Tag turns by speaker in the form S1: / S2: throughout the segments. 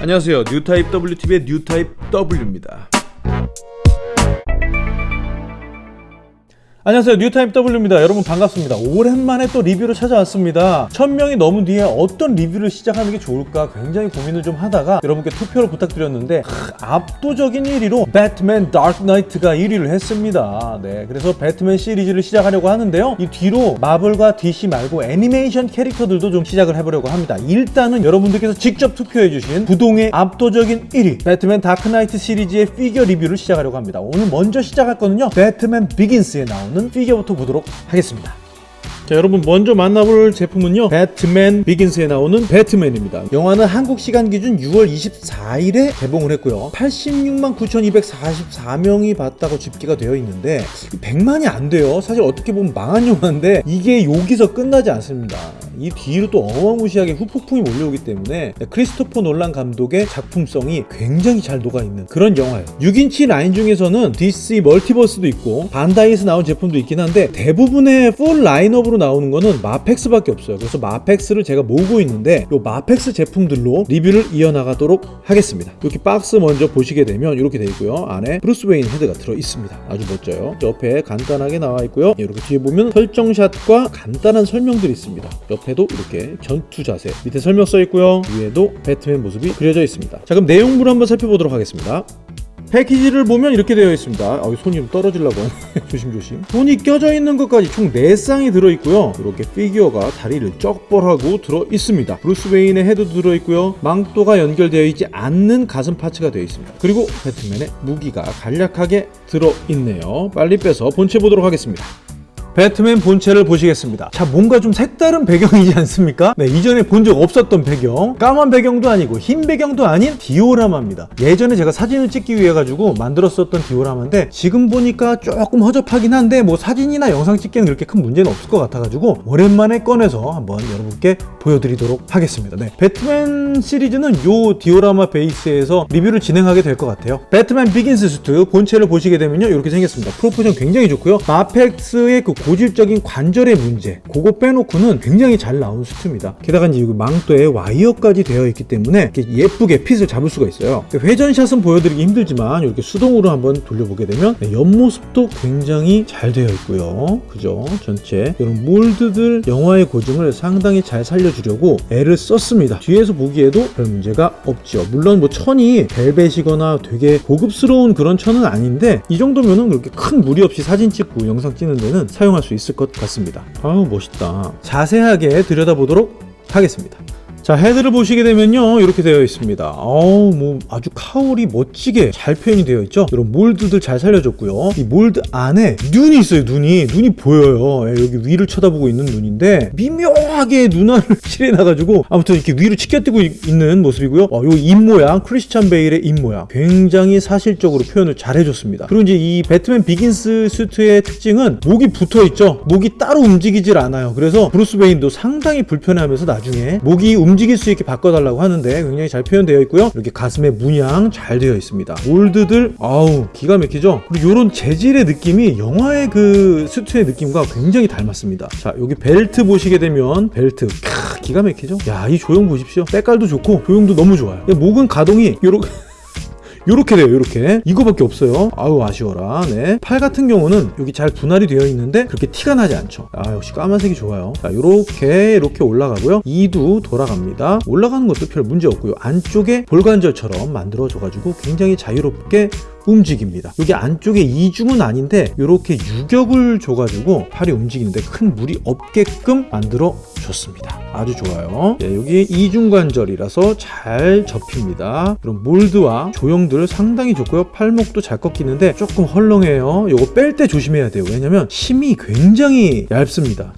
S1: 안녕하세요. 뉴타입 WTV의 뉴타입 W입니다
S2: 안녕하세요. 뉴타입 W입니다. 여러분 반갑습니다. 오랜만에 또 리뷰로 찾아왔습니다. 1000명이 넘은 뒤에 어떤 리뷰를 시작하는 게 좋을까 굉장히 고민을 좀 하다가 여러분께 투표를 부탁드렸는데 크, 압도적인 1위로 배트맨 다크 나이트가 1위를 했습니다. 네 그래서 배트맨 시리즈를 시작하려고 하는데요. 이 뒤로 마블과 DC 말고 애니메이션 캐릭터들도 좀 시작을 해보려고 합니다. 일단은 여러분들께서 직접 투표해주신 부동의 압도적인 1위 배트맨 다크 나이트 시리즈의 피규어 리뷰를 시작하려고 합니다. 오늘 먼저 시작할 거는요. 배트맨 비긴스에 나오는 피규어부터 보도록 하겠습니다. 자 여러분 먼저 만나볼 제품은요. 배트맨 비긴스에 나오는 배트맨입니다. 영화는 한국 시간 기준 6월 24일에 개봉을 했고요. 86만 9244명이 봤다고 집계가 되어 있는데 100만이 안 돼요. 사실 어떻게 보면 망한 영화인데 이게 여기서 끝나지 않습니다. 이 뒤로 또 어마무시하게 후폭풍이 몰려오기 때문에 크리스토퍼 놀란 감독의 작품성이 굉장히 잘 녹아있는 그런 영화예요. 6인치 라인 중에서는 DC 멀티버스도 있고 반다이에서 나온 제품도 있긴 한데 대부분의 full 라인업으로 나오는 거는 MAFEX밖에 없어요. 그래서 MAFEX를 제가 모으고 있는데 이 MAFEX 제품들로 리뷰를 이어나가도록 하겠습니다. 이렇게 박스 먼저 보시게 되면 이렇게 되어 있고요. 안에 브루스 웨인 헤드가 들어 있습니다. 아주 멋져요. 옆에 간단하게 나와 있고요. 이렇게 뒤에 보면 설정샷과 간단한 설명들이 있습니다. 옆에도 이렇게 전투 자세 밑에 설명 써 있고요. 위에도 배트맨 모습이 그려져 있습니다. 자 그럼 내용물을 한번 살펴보도록 하겠습니다 패키지를 보면 이렇게 되어 있습니다. 아, 손이 좀 떨어지려고 조심조심. 손이 껴져 있는 것까지 총 4쌍이 들어있고요. 이렇게 피규어가 다리를 쩍벌하고 들어있습니다. 브루스 웨인의 헤드도 들어있고요. 망토가 연결되어 있지 않는 가슴 parts가 되어 있습니다. 그리고 배트맨의 무기가 간략하게 들어있네요. 빨리 빼서 본체 보도록 하겠습니다 배트맨 본체를 보시겠습니다. 자 뭔가 좀 색다른 배경이지 않습니까? 네 이전에 본 적 없었던 배경. 까만 배경도 아니고 흰 배경도 아닌 디오라마입니다. 예전에 제가 사진을 찍기 위해 가지고 만들었었던 디오라마인데 지금 보니까 조금 허접하긴 한데 뭐 사진이나 영상 찍기에는 그렇게 큰 문제는 없을 것 같아 가지고 오랜만에 꺼내서 한번 여러분께 보여드리도록 하겠습니다. 네 배트맨 시리즈는 요 디오라마 베이스에서 리뷰를 진행하게 될 것 같아요. 배트맨 비긴스 수트 본체를 보시게 되면요 이렇게 생겼습니다. proportion 굉장히 좋고요. MAFEX의 그 고질적인 관절의 문제 그거 빼놓고는 굉장히 잘 나온 수트입니다. 게다가 이제 망토에 와이어까지 되어 있기 때문에 예쁘게 fit을 잡을 수가 있어요. 회전샷은 보여드리기 힘들지만 이렇게 수동으로 한번 돌려보게 되면 네, 옆모습도 굉장히 잘 되어 있고요. 그죠? 전체. 이런 몰드들 영화의 고증을 상당히 잘 살려주려고 애를 썼습니다. 뒤에서 보기에도 별 문제가 없죠. 물론 뭐 천이 벨벳이거나 되게 고급스러운 그런 천은 아닌데 이 정도면은 그렇게 큰 무리 없이 사진 찍고 영상 찍는 데는 사용 할 수 있을 것 같습니다. 아우 멋있다. 자세하게 들여다보도록 하겠습니다 자 헤드를 보시게 되면요 이렇게 되어 있습니다. 어우 뭐 아주 카울이 멋지게 잘 표현이 되어 있죠? 이런 몰드들 잘 살려줬고요. 이 몰드 안에 눈이 있어요 눈이. 눈이 보여요. 예, 여기 위를 쳐다보고 있는 눈인데 미묘하게 눈알을 칠해놔가지고 아무튼 이렇게 위로 치켜뜨고 있는 모습이고요. 어, 요 입 모양 크리스찬 베일의 입 모양 굉장히 사실적으로 표현을 잘 해줬습니다. 그리고 이제 이 배트맨 비긴스 수트의 특징은 목이 붙어있죠? 목이 따로 움직이질 않아요. 그래서 브루스 웨인도 상당히 불편해하면서 나중에 목이 움직 움직일 수 있게 바꿔달라고 하는데 굉장히 잘 표현되어 있고요. 이렇게 가슴에 문양 잘 되어 있습니다. 몰드들 아우 기가 막히죠? 그리고 이런 재질의 느낌이 영화의 그 수트의 느낌과 굉장히 닮았습니다. 자 여기 벨트 보시게 되면 벨트 캬, 기가 막히죠? 야 이 조형 보십시오. 때깔도 좋고 조형도 너무 좋아요. 목은 가동이 요렇게 요렇게 돼요 요렇게. 이거밖에 없어요. 아우 아쉬워라. 네. 팔 같은 경우는 여기 잘 분할이 되어 있는데 그렇게 티가 나지 않죠. 아 역시 까만색이 좋아요. 자 요렇게 이렇게 올라가고요. 이도 돌아갑니다. 올라가는 것도 별 문제 없고요. 안쪽에 볼관절처럼 만들어져 가지고 굉장히 자유롭게 움직입니다. 여기 안쪽에 이중은 아닌데 이렇게 유격을 줘가지고 팔이 움직이는데 큰 무리 없게끔 만들어 줬습니다. 아주 좋아요. 네, 여기 이중관절이라서 잘 접힙니다. 이런 몰드와 조형들 상당히 좋고요. 팔목도 잘 꺾이는데 조금 헐렁해요. 이거 뺄 때 조심해야 돼요. 왜냐면 심이 굉장히 얇습니다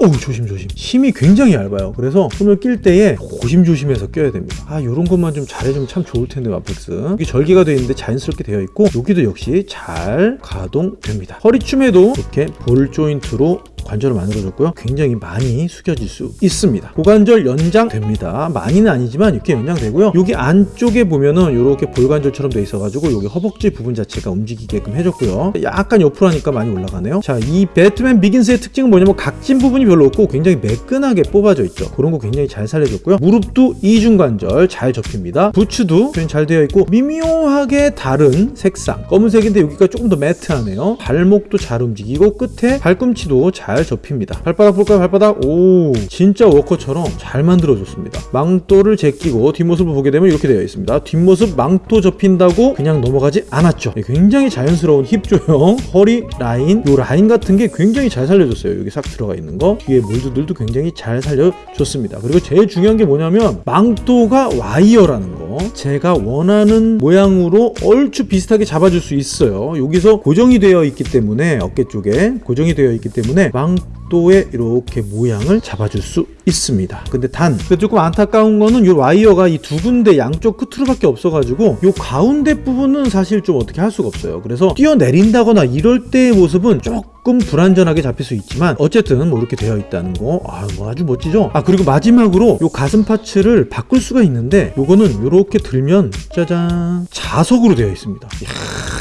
S2: 어우 조심조심. 힘이 굉장히 얇아요. 그래서 손을 낄 때에 조심조심해서 껴야 됩니다. 아 요런 것만 좀 잘해주면 참 좋을 텐데 마펙스. 여기 절개가 되어 있는데 자연스럽게 되어 있고 여기도 역시 잘 가동됩니다. 허리춤에도 이렇게 볼 조인트로 관절을 만들어줬고요. 굉장히 많이 숙여질 수 있습니다. 고관절 연장됩니다. 많이는 아니지만 이렇게 연장되고요. 여기 안쪽에 보면은 이렇게 볼관절처럼 돼 있어가지고 여기 허벅지 부분 자체가 움직이게끔 해줬고요. 약간 옆으로 하니까 많이 올라가네요. 자, 이 배트맨 비긴스의 특징은 뭐냐면 각진 부분이 별로 없고 굉장히 매끈하게 뽑아져 있죠. 그런 거 굉장히 잘 살려줬고요. 무릎도 이중관절 잘 접힙니다. 부츠도 굉장히 잘 되어 있고 미묘하게 다른 색상 검은색인데 여기가 조금 더 matte하네요. 발목도 잘 움직이고 끝에 발꿈치도 잘 접힙니다. 발바닥 볼까요? 발바닥 오 진짜 워커처럼 잘 만들어줬습니다. 망토를 제끼고 뒷모습을 보게 되면 이렇게 되어 있습니다. 뒷모습 망토 접힌다고 그냥 넘어가지 않았죠. 네, 굉장히 자연스러운 힙 조형, 허리 라인, 요 라인 같은 게 굉장히 잘 살려줬어요. 여기 싹 들어가 있는 거 뒤에 몰드들도 굉장히 잘 살려줬습니다. 그리고 제일 중요한 게 뭐냐면 망토가 와이어라는 거 제가 원하는 모양으로 얼추 비슷하게 잡아줄 수 있어요. 여기서 고정이 되어 있기 때문에 어깨 쪽에 고정이 되어 있기 때문에 망 토의 이렇게 모양을 잡아줄 수 있습니다. 근데 단 조금 안타까운 거는 이 와이어가 이 두 군데 양쪽 끝으로 밖에 없어 가지고 이 가운데 부분은 사실 좀 어떻게 할 수가 없어요. 그래서 뛰어내린다거나 이럴 때의 모습은 조금 불안전하게 잡힐 수 있지만 어쨌든 뭐 이렇게 되어 있다는 거 아, 뭐 아주 멋지죠? 아 그리고 마지막으로 이 가슴 파츠를 바꿀 수가 있는데 요거는 이렇게 들면 짜잔 자석으로 되어 있습니다. 이야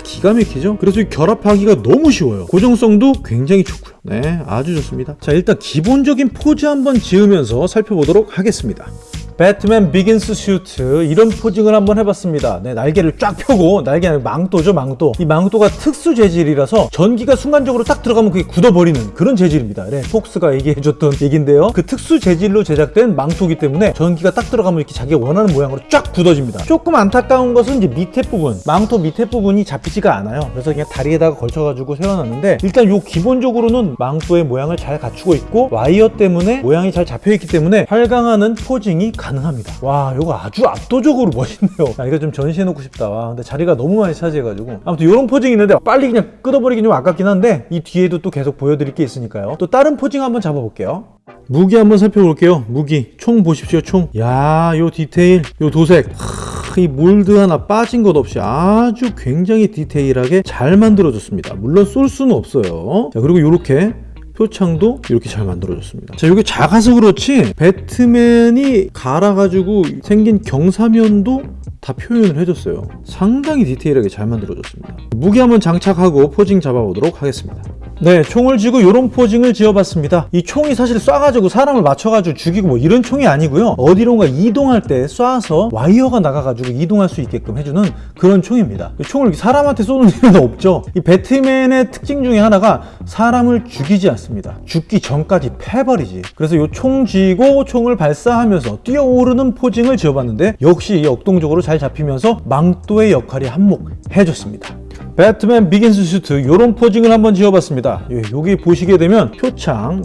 S2: 기가 막히죠? 그래서 이 결합하기가 너무 쉬워요. 고정성도 굉장히 좋고요. 네, 아주 좋습니다. 자, 일단 기본적인 포즈 한번 지으면서 살펴보도록 하겠습니다. 배트맨 비긴스 슈트 이런 posing을 한번 해봤습니다. 네, 날개를 쫙 펴고 날개 아니라 망토죠 망토. 이 망토가 특수 재질이라서 전기가 순간적으로 딱 들어가면 그게 굳어버리는 그런 재질입니다. 네, 폭스가 얘기해줬던 얘긴데요. 그 특수 재질로 제작된 망토기 때문에 전기가 딱 들어가면 이렇게 자기가 원하는 모양으로 쫙 굳어집니다. 조금 안타까운 것은 이제 밑에 부분 망토 밑에 부분이 잡히지가 않아요. 그래서 그냥 다리에다가 걸쳐가지고 세워놨는데 일단 요 기본적으로는 망토의 모양을 잘 갖추고 있고 와이어 때문에 모양이 잘 잡혀있기 때문에 활강하는 posing이 가능합니다. 와, 이거 아주 압도적으로 멋있네요. 아, 이거 좀 전시해놓고 싶다. 와, 근데 자리가 너무 많이 차지해가지고. 아무튼 이런 포징이 있는데 빨리 그냥 끊어버리긴 좀 아깝긴 한데 이 뒤에도 또 계속 보여드릴 게 있으니까요. 또 다른 포징 한번 잡아볼게요. 무기 한번 살펴볼게요. 무기. 총 보십시오, 총. 야, 요 디테일, 요 도색. 하, 이 몰드 하나 빠진 것 없이 아주 굉장히 디테일하게 잘 만들어졌습니다. 물론 쏠 수는 없어요. 자, 그리고 요렇게 표창도 이렇게 잘 만들어졌습니다. 자, 이게 작아서 그렇지 배트맨이 갈아가지고 생긴 경사면도 다 표현을 해줬어요. 상당히 디테일하게 잘 만들어졌습니다. 무기 한번 장착하고 포징 잡아보도록 하겠습니다. 네, 총을 쥐고 이런 포징을 지어봤습니다. 이 총이 사실 쏴가지고 사람을 맞춰가지고 죽이고 뭐 이런 총이 아니고요. 어디론가 이동할 때 쏴서 와이어가 나가가지고 이동할 수 있게끔 해주는 그런 총입니다. 이 총을 사람한테 쏘는 일은 없죠. 이 배트맨의 특징 중에 하나가 사람을 죽이지 않습니다. 죽기 전까지 패버리지. 그래서 이 총 쥐고 총을 발사하면서 뛰어오르는 포징을 지어봤는데 역시 역동적으로 잘 잡히면서 망토의 역할이 한몫 해줬습니다. 배트맨 비긴스 슈트 요런 posing을 한번 지어봤습니다. 예, 여기 보시게 되면 표창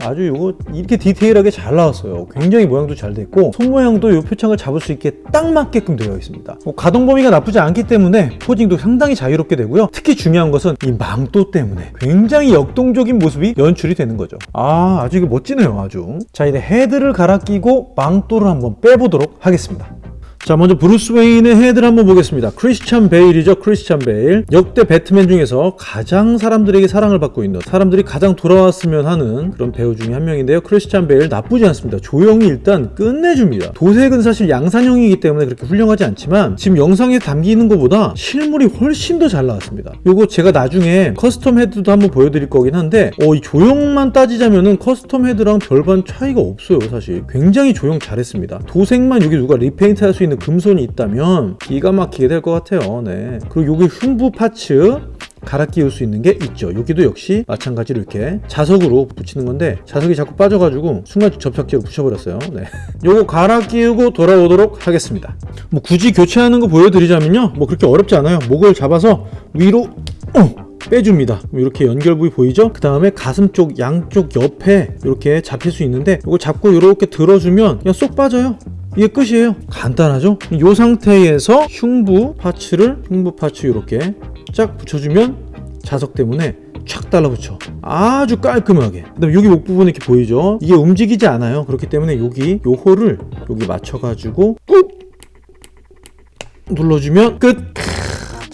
S2: 아주 요거 이렇게 디테일하게 잘 나왔어요. 굉장히 모양도 잘 됐고 손 모양도 요 표창을 잡을 수 있게 딱 맞게끔 되어 있습니다. 뭐 가동 범위가 나쁘지 않기 때문에 posing도 상당히 자유롭게 되고요. 특히 중요한 것은 이 망토 때문에 굉장히 역동적인 모습이 연출이 되는 거죠. 아 아주 이거 멋지네요 아주. 자 이제 헤드를 갈아 끼고 망토를 한번 빼보도록 하겠습니다 자 먼저 브루스 웨인의 헤드를 한번 보겠습니다. 크리스찬 베일이죠 크리스찬 베일. 역대 배트맨 중에서 가장 사람들에게 사랑을 받고 있는 사람들이 가장 돌아왔으면 하는 그런 배우 중에 한 명인데요. 크리스찬 베일 나쁘지 않습니다. 조형이 일단 끝내줍니다. 도색은 사실 양산형이기 때문에 그렇게 훌륭하지 않지만 지금 영상에 담기는 것보다 실물이 훨씬 더 잘 나왔습니다. 요거 제가 나중에 custom 헤드도 한번 보여드릴 거긴 한데 어, 이 조형만 따지자면은 custom 헤드랑 별반 차이가 없어요 사실. 굉장히 조형 잘했습니다. 도색만 여기 누가 repaint 할 수 있는 금손이 있다면 기가 막히게 될 것 같아요. 네. 그리고 여기 흉부 parts 갈아 끼울 수 있는 게 있죠. 여기도 역시 마찬가지로 이렇게 자석으로 붙이는 건데 자석이 자꾸 빠져가지고 순간 접착제로 붙여버렸어요. 네. 요거 갈아 끼우고 돌아오도록 하겠습니다. 뭐 굳이 교체하는 거 보여드리자면요. 뭐 그렇게 어렵지 않아요. 목을 잡아서 위로 어! 빼줍니다. 이렇게 연결 부위 보이죠? 그 다음에 가슴 쪽 양쪽 옆에 이렇게 잡힐 수 있는데 이거 잡고 이렇게 들어주면 그냥 쏙 빠져요. 이게 끝이에요. 간단하죠? 이 상태에서 흉부 파츠를 흉부 파츠 이렇게 쫙 붙여주면 자석 때문에 촥 달라붙여. 아주 깔끔하게. 그 다음 여기 목 부분 이렇게 보이죠? 이게 움직이지 않아요. 그렇기 때문에 여기 요 홀을 여기 맞춰 가지고 꾹 눌러주면 끝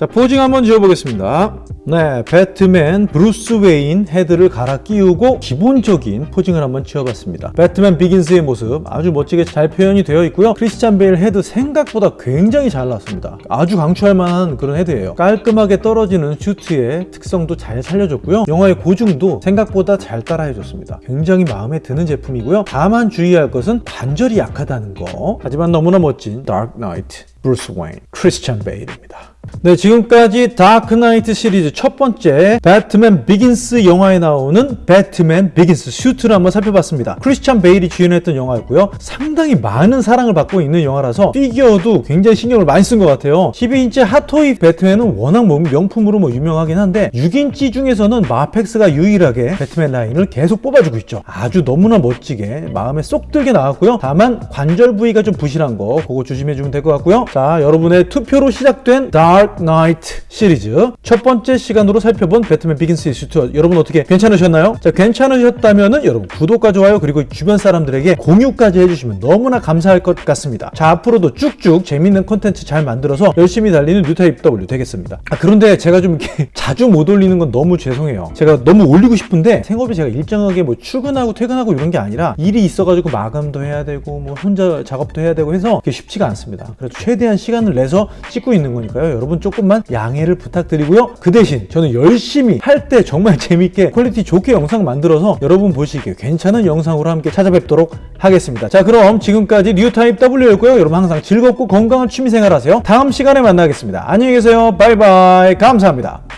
S2: 자 posing 한번 지어보겠습니다. 네 배트맨 브루스 웨인 헤드를 갈아 끼우고 기본적인 posing을 한번 지어봤습니다. 배트맨 비긴스의 모습 아주 멋지게 잘 표현이 되어 있고요. 크리스찬 베일 헤드 생각보다 굉장히 잘 나왔습니다. 아주 강추할 만한 그런 헤드예요. 깔끔하게 떨어지는 슈트의 특성도 잘 살려줬고요. 영화의 고증도 생각보다 잘 따라해줬습니다. 굉장히 마음에 드는 제품이고요. 다만 주의할 것은 관절이 약하다는 거. 하지만 너무나 멋진 다크 나이트 브루스 웨인 크리스찬 베일입니다 네, 지금까지 다크나이트 시리즈 첫 번째 배트맨 비긴스 영화에 나오는 배트맨 비긴스 슈트를 한번 살펴봤습니다. 크리스찬 베일이 주연했던 영화였고요. 상당히 많은 사랑을 받고 있는 영화라서 피규어도 굉장히 신경을 많이 쓴 것 같아요. 12인치 핫토이 배트맨은 워낙 뭐 명품으로 뭐 유명하긴 한데 6인치 중에서는 마펙스가 유일하게 배트맨 라인을 계속 뽑아주고 있죠. 아주 너무나 멋지게 마음에 쏙 들게 나왔고요. 다만 관절 부위가 좀 부실한 거 그거 조심해 주면 될 것 같고요. 자, 여러분의 투표로 시작된 다크 나이트 시리즈. 첫 번째 시간으로 살펴본 배트맨 비긴스 슈트 여러분 어떻게 괜찮으셨나요? 자 괜찮으셨다면 은 여러분 구독과 좋아요 그리고 주변 사람들에게 공유까지 해주시면 너무나 감사할 것 같습니다. 자 앞으로도 쭉쭉 재밌는 콘텐츠 잘 만들어서 열심히 달리는 뉴타입 W 되겠습니다. 아, 그런데 제가 좀 이렇게 자주 못 올리는 건 너무 죄송해요. 제가 너무 올리고 싶은데 생업이 제가 일정하게 뭐 출근하고 퇴근하고 이런 게 아니라 일이 있어가지고 마감도 해야 되고 뭐 혼자 작업도 해야 되고 해서 그게 쉽지가 않습니다. 그래서 최대한 시간을 내서 찍고 있는 거니까요 여러분 조금만 양해를 부탁드리고요. 그 대신 저는 열심히 할 때 정말 재밌게 quality 좋게 영상 만들어서 여러분 보시기에 괜찮은 영상으로 함께 찾아뵙도록 하겠습니다. 자 그럼 지금까지 뉴타입 W였고요. 여러분 항상 즐겁고 건강한 취미생활 하세요. 다음 시간에 만나겠습니다. 안녕히 계세요. 바이바이. 감사합니다